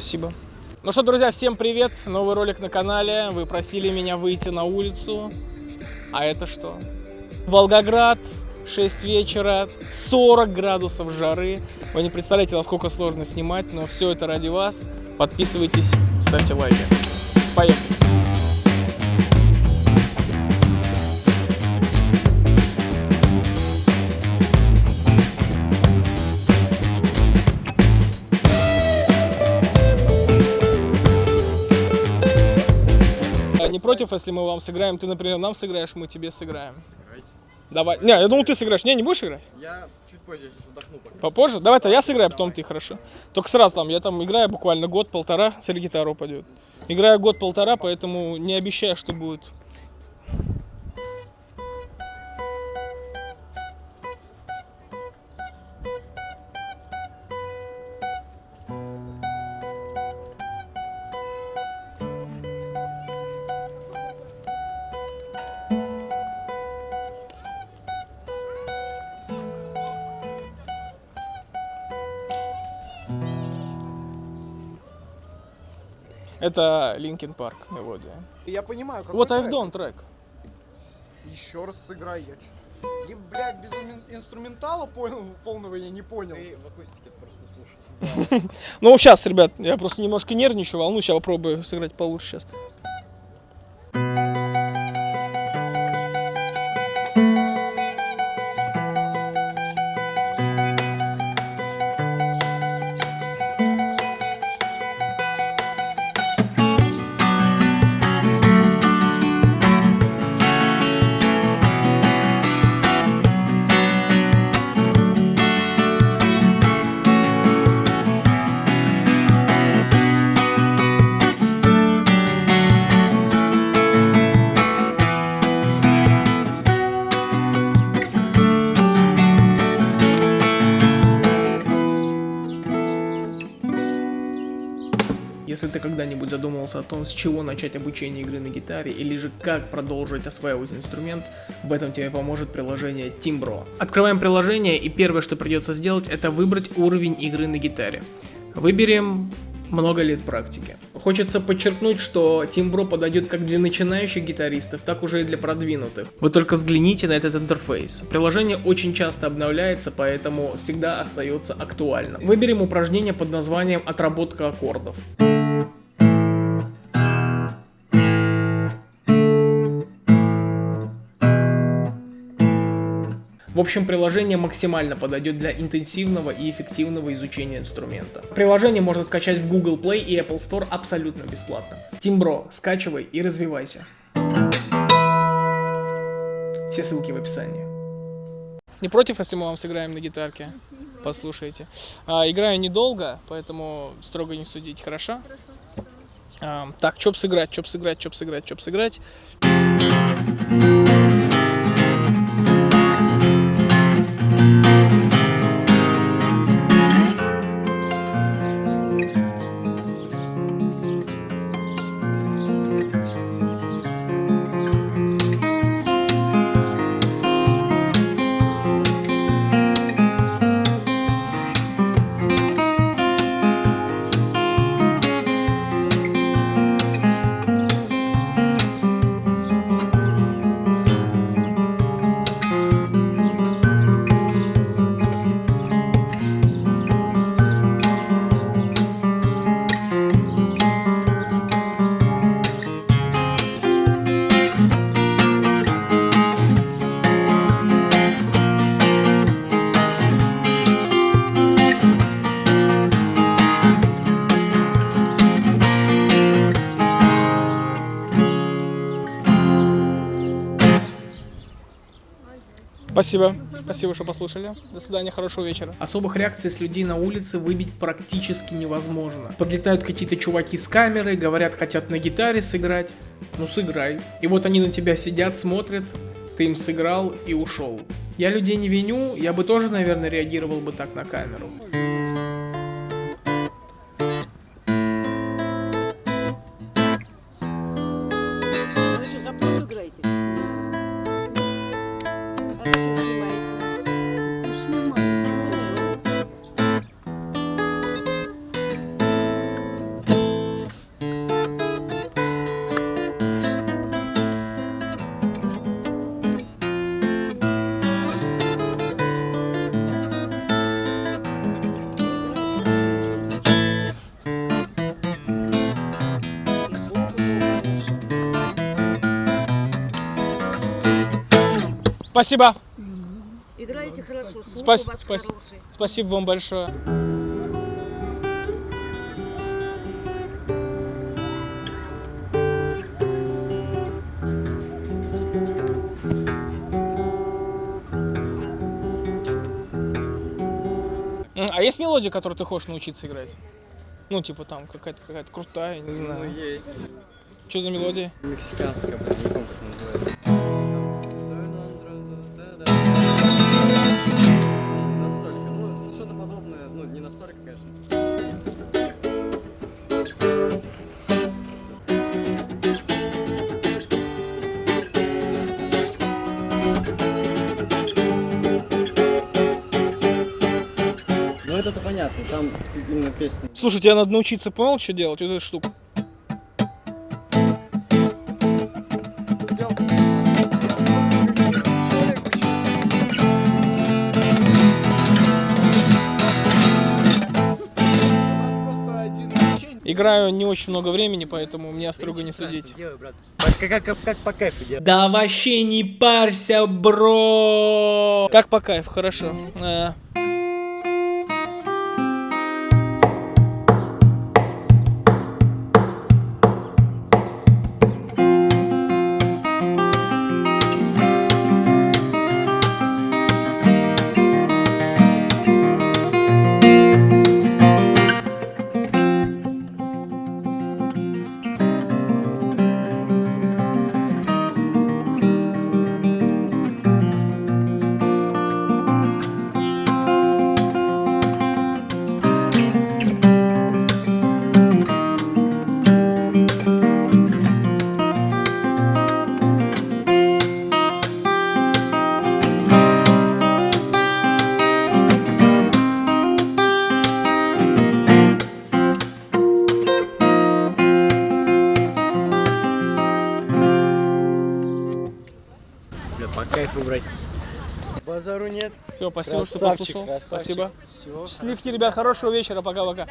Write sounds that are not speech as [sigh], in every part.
Спасибо. Ну что, друзья, всем привет! Новый ролик на канале. Вы просили меня выйти на улицу. А это что? Волгоград, 6 вечера, 40 градусов жары. Вы не представляете, насколько сложно снимать, но все это ради вас. Подписывайтесь, ставьте лайки. Поехали! Против, если мы вам сыграем? Ты, например, нам сыграешь, мы тебе сыграем. Сыграйте. Давай. Не, я думал, ты сыграешь. Не, не будешь играть? Я чуть позже, я сейчас отдохну пока. Попозже? Давай-то я сыграю, а потом ты, хорошо. Только сразу там, я там играю буквально год-полтора, если гитара упадет. Играю год-полтора, поэтому не обещаю, что будет. Это Линkin Парк мелодия. Я понимаю, какой Вот? I've Done трек. Еще раз сыграй, я. И, блядь, без ин- инструментала понял, полного я не понял. Ты в акустике это просто не слушаешь. [laughs] Ну, сейчас, ребят, я просто немножко нервничаю, волнуюсь, я попробую сыграть получше сейчас. Если ты когда-нибудь задумывался о том, с чего начать обучение игры на гитаре, или же как продолжить осваивать инструмент, в этом тебе поможет приложение Timbro. Открываем приложение, и первое, что придется сделать, это выбрать уровень игры на гитаре. Выберем много лет практики. Хочется подчеркнуть, что Timbro подойдет как для начинающих гитаристов, так уже и для продвинутых. Вы только взгляните на этот интерфейс. Приложение очень часто обновляется, поэтому всегда остается актуальным. Выберем упражнение под названием «Отработка аккордов». В общем, приложение максимально подойдет для интенсивного и эффективного изучения инструмента. Приложение можно скачать в Google Play и Apple Store абсолютно бесплатно. Timbro, скачивай и развивайся. Все ссылки в описании. Не против, если мы вам сыграем на гитарке? Послушайте. А, играю недолго, поэтому строго не судить, хорошо? А, так, чоп сыграть, чоп сыграть, чоп сыграть, чоп сыграть. Спасибо. Спасибо, что послушали. До свидания, хорошего вечера. Особых реакций с людей на улице выбить практически невозможно. Подлетают какие-то чуваки с камерой, говорят, хотят на гитаре сыграть. Ну сыграй. И вот они на тебя сидят, смотрят, ты им сыграл и ушел. Я людей не виню, я бы тоже, наверное, реагировал бы так на камеру. Спасибо. Играете хорошо, слух Спас- у вас спас- хороший. Спасибо вам большое. А есть мелодия, которую ты хочешь научиться играть? Ну, типа там какая-то какая-то крутая, не Ну, знаю. есть. Что за мелодия? Мексиканская, блин, не помню, как называется. Понятно, там именно песня. Слушай, тебе надо научиться, понял, что делать? Вот эту штуку. Играю не очень много времени, поэтому мне строго не судить. Делай, брат. Как, как, как по кайфу делать. Да вообще не парься, бро! Как по кайфу, хорошо. Базару нет. Всё, спасибо, что Красавчик, послушал. красавчик. Спасибо. Всё. Счастливки, ребят, хорошего вечера, пока-пока.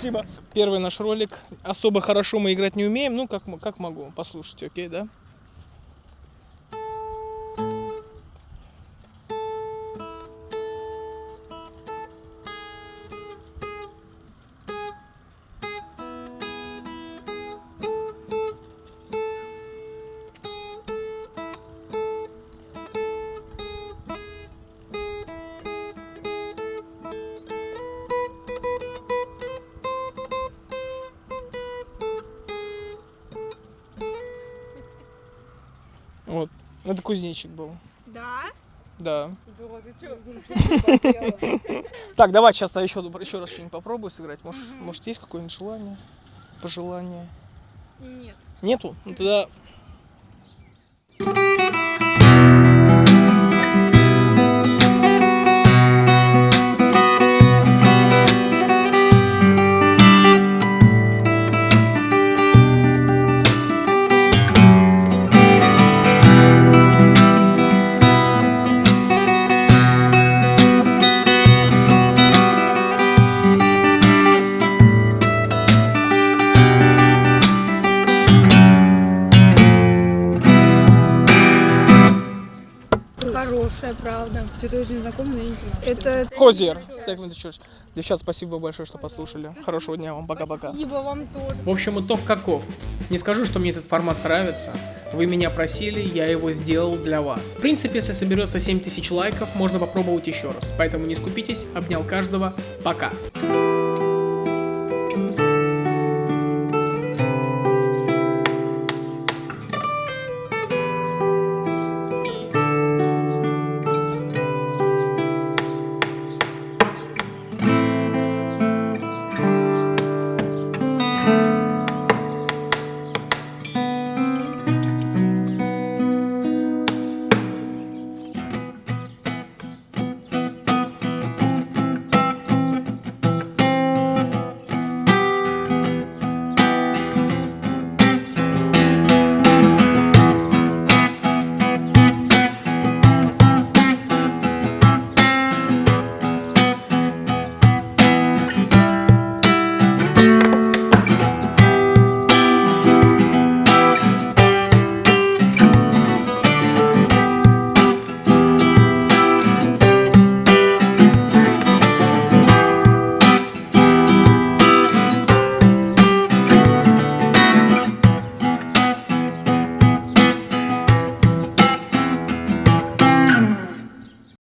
Спасибо. Первый наш ролик. Особо хорошо мы играть не умеем, ну как, как могу. Послушайте, окей, да? Вот. Это кузнечик был. Да? Да. Думала, ты что? Так, давай сейчас еще, еще раз что-нибудь попробую сыграть. Может, может есть какое-нибудь желание? Пожелание? Нет. Нету? Ну тогда... хорошая правда. Что-то очень знакомое, но я не понимаю. Это Хозер. Так, ну ты ж. Девчат, спасибо большое, что послушали. Хорошего дня вам. Пока-пока. спасибо вам тоже. В общем, итог каков. Не скажу, что мне этот формат нравится. Вы меня просили, я его сделал для вас. В принципе, если соберется 7000 лайков, можно попробовать еще раз. Поэтому не скупитесь, обнял каждого. Пока.